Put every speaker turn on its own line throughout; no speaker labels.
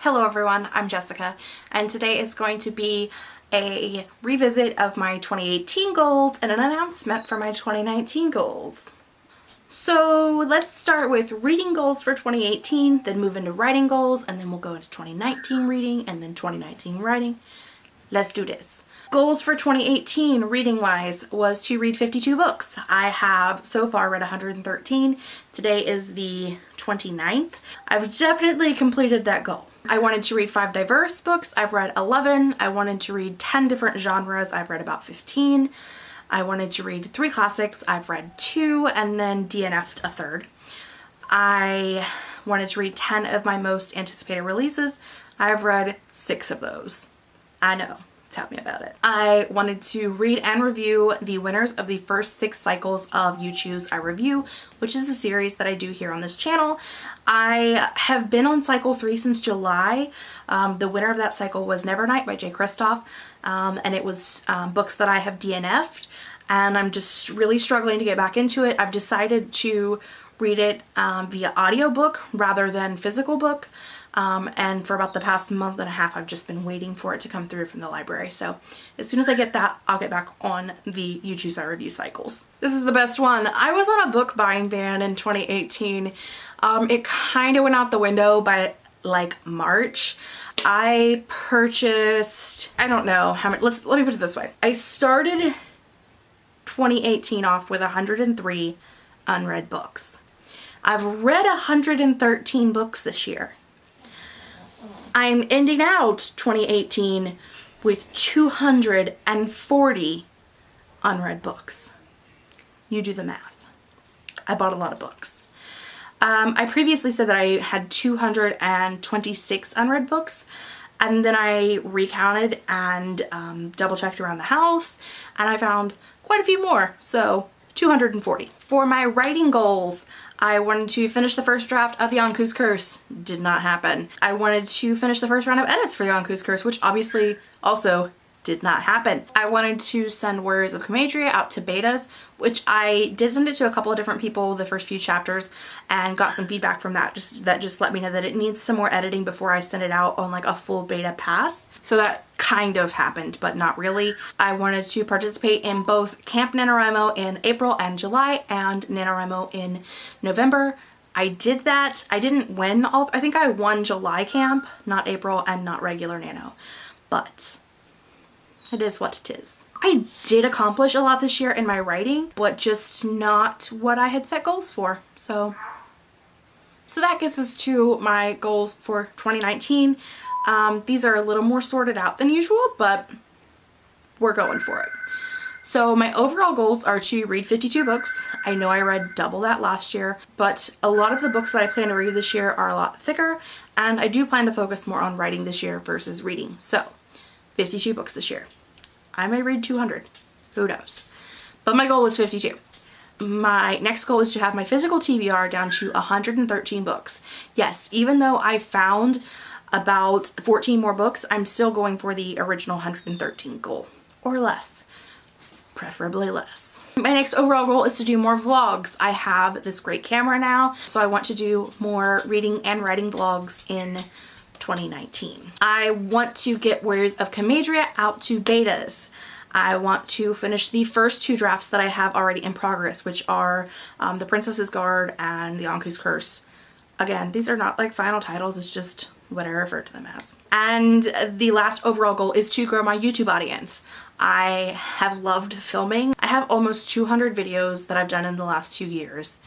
Hello everyone, I'm Jessica and today is going to be a revisit of my 2018 goals and an announcement for my 2019 goals. So let's start with reading goals for 2018, then move into writing goals, and then we'll go into 2019 reading and then 2019 writing. Let's do this. Goals for 2018 reading wise was to read 52 books. I have so far read 113. Today is the 29th. I've definitely completed that goal. I wanted to read five diverse books. I've read 11. I wanted to read 10 different genres. I've read about 15. I wanted to read three classics. I've read two and then DNF'd a third. I wanted to read 10 of my most anticipated releases. I've read six of those. I know tell me about it. I wanted to read and review the winners of the first six cycles of You Choose I Review, which is the series that I do here on this channel. I have been on cycle three since July. Um, the winner of that cycle was Never Nevernight by Jay Kristoff, um, and it was um, books that I have DNF'd, and I'm just really struggling to get back into it. I've decided to read it um, via audiobook rather than physical book. Um, and for about the past month and a half I've just been waiting for it to come through from the library so as soon as I get that I'll get back on the You Choose I Review cycles. This is the best one. I was on a book buying ban in 2018. Um, it kind of went out the window by like March. I purchased, I don't know how many, let's, let me put it this way. I started 2018 off with 103 unread books. I've read 113 books this year. I'm ending out 2018 with 240 unread books. You do the math. I bought a lot of books. Um, I previously said that I had 226 unread books and then I recounted and um, double checked around the house and I found quite a few more. So 240. For my writing goals, I wanted to finish the first draft of the Yonku's Curse. Did not happen. I wanted to finish the first round of edits for the Yonku's Curse, which obviously also did not happen. I wanted to send Warriors of Comadria out to betas, which I did send it to a couple of different people the first few chapters and got some feedback from that just that just let me know that it needs some more editing before I send it out on like a full beta pass. So that kind of happened, but not really. I wanted to participate in both Camp NaNoWriMo in April and July and NaNoWriMo in November. I did that. I didn't win all, I think I won July camp, not April and not regular Nano, but it is what it is. I did accomplish a lot this year in my writing, but just not what I had set goals for. So, so that gets us to my goals for 2019. Um, these are a little more sorted out than usual, but we're going for it. So my overall goals are to read 52 books. I know I read double that last year, but a lot of the books that I plan to read this year are a lot thicker, and I do plan to focus more on writing this year versus reading. So 52 books this year. I may read 200, who knows. But my goal is 52. My next goal is to have my physical TBR down to 113 books. Yes, even though I found about 14 more books, I'm still going for the original 113 goal or less, preferably less. My next overall goal is to do more vlogs. I have this great camera now, so I want to do more reading and writing vlogs in 2019. I want to get Warriors of Comadria out to betas. I want to finish the first two drafts that I have already in progress, which are um, The Princess's Guard and The Yonku's Curse. Again, these are not like final titles, it's just what I refer to them as. And the last overall goal is to grow my YouTube audience. I have loved filming. I have almost 200 videos that I've done in the last two years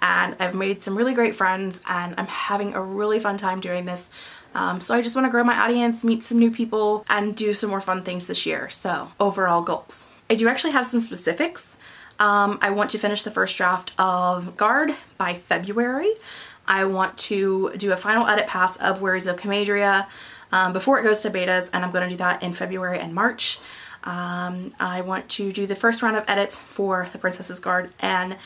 and I've made some really great friends and I'm having a really fun time doing this. Um, so I just want to grow my audience, meet some new people, and do some more fun things this year. So overall goals. I do actually have some specifics. Um, I want to finish the first draft of Guard by February. I want to do a final edit pass of Warriors of Comadria um, before it goes to betas and I'm going to do that in February and March. Um, I want to do the first round of edits for The Princess's Guard and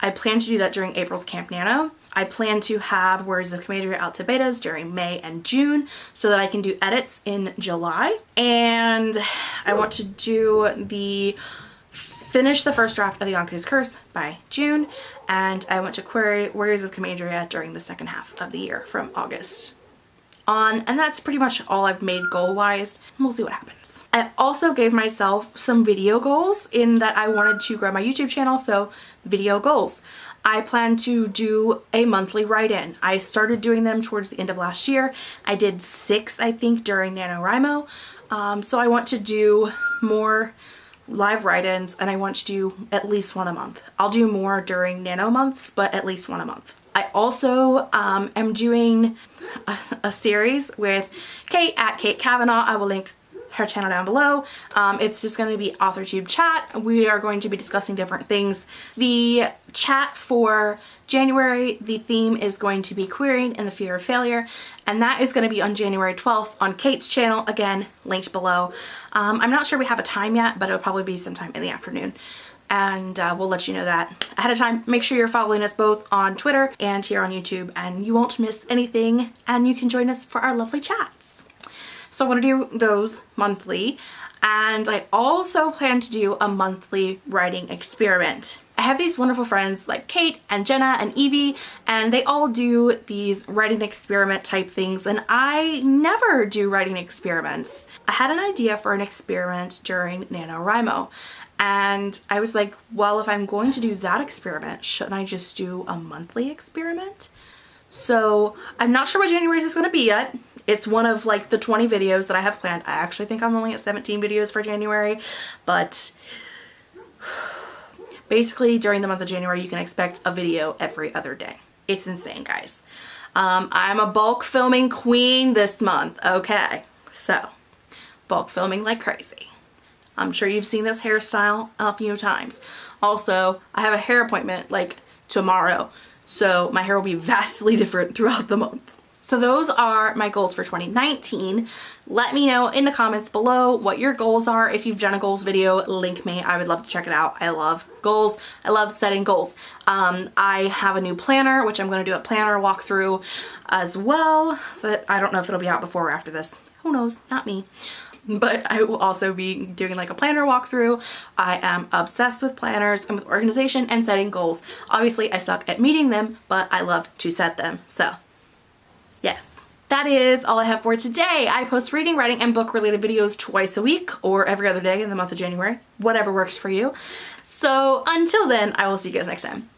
I plan to do that during April's Camp Nano. I plan to have Warriors of Comadria out to betas during May and June so that I can do edits in July. And I want to do the finish the first draft of the Yonku's Curse by June and I want to query Warriors of Comadria during the second half of the year from August on and that's pretty much all I've made goal wise. We'll see what happens. I also gave myself some video goals in that I wanted to grow my YouTube channel so video goals. I plan to do a monthly write-in. I started doing them towards the end of last year. I did six I think during NaNoWriMo. Um, so I want to do more live write-ins and I want to do at least one a month. I'll do more during nano months but at least one a month. I also um, am doing a, a, series with Kate at Kate Kavanaugh. I will link her channel down below. Um, it's just going to be AuthorTube chat. We are going to be discussing different things. The chat for January, the theme is going to be querying and the fear of failure, and that is going to be on January 12th on Kate's channel, again, linked below. Um, I'm not sure we have a time yet, but it'll probably be sometime in the afternoon and uh, we'll let you know that ahead of time. Make sure you're following us both on Twitter and here on YouTube and you won't miss anything and you can join us for our lovely chats. So I want to do those monthly and I also plan to do a monthly writing experiment. I have these wonderful friends like Kate and Jenna and Evie and they all do these writing experiment type things and I never do writing experiments. I had an idea for an experiment during NaNoWriMo and I was like, well, if I'm going to do that experiment, shouldn't I just do a monthly experiment? So I'm not sure what January's is going to be yet. It's one of like the 20 videos that I have planned. I actually think I'm only at 17 videos for January, but basically during the month of January, you can expect a video every other day. It's insane, guys. Um, I'm a bulk filming queen this month, okay? So, bulk filming like crazy. I'm sure you've seen this hairstyle a few times. Also, I have a hair appointment like tomorrow, so my hair will be vastly different throughout the month. So those are my goals for 2019. Let me know in the comments below what your goals are. If you've done a goals video, link me. I would love to check it out. I love goals. I love setting goals. Um, I have a new planner, which I'm going to do a planner walkthrough as well. But I don't know if it'll be out before or after this. Who knows? Not me but I will also be doing like a planner walkthrough. I am obsessed with planners and with organization and setting goals. Obviously I suck at meeting them, but I love to set them. So yes. That is all I have for today. I post reading, writing, and book related videos twice a week or every other day in the month of January, whatever works for you. So until then, I will see you guys next time.